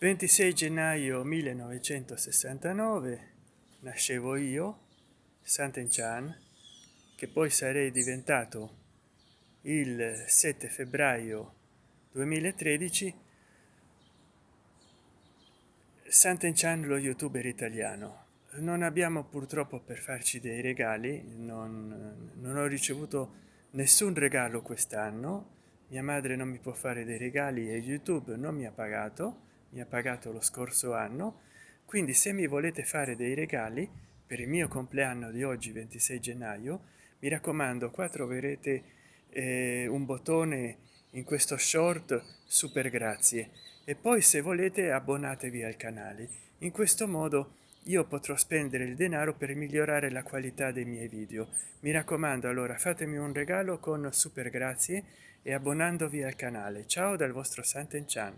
26 gennaio 1969 nascevo io Sant'Enchan che poi sarei diventato il 7 febbraio 2013 Sant'Enchan lo youtuber italiano. Non abbiamo purtroppo per farci dei regali non, non ho ricevuto nessun regalo quest'anno. Mia madre non mi può fare dei regali e youtube non mi ha pagato mi ha pagato lo scorso anno. Quindi se mi volete fare dei regali per il mio compleanno di oggi 26 gennaio mi raccomando qua troverete eh, un bottone in questo short super grazie. E poi se volete abbonatevi al canale. In questo modo io potrò spendere il denaro per migliorare la qualità dei miei video. Mi raccomando allora fatemi un regalo con super grazie e abbonandovi al canale. Ciao dal vostro Sant'Enchan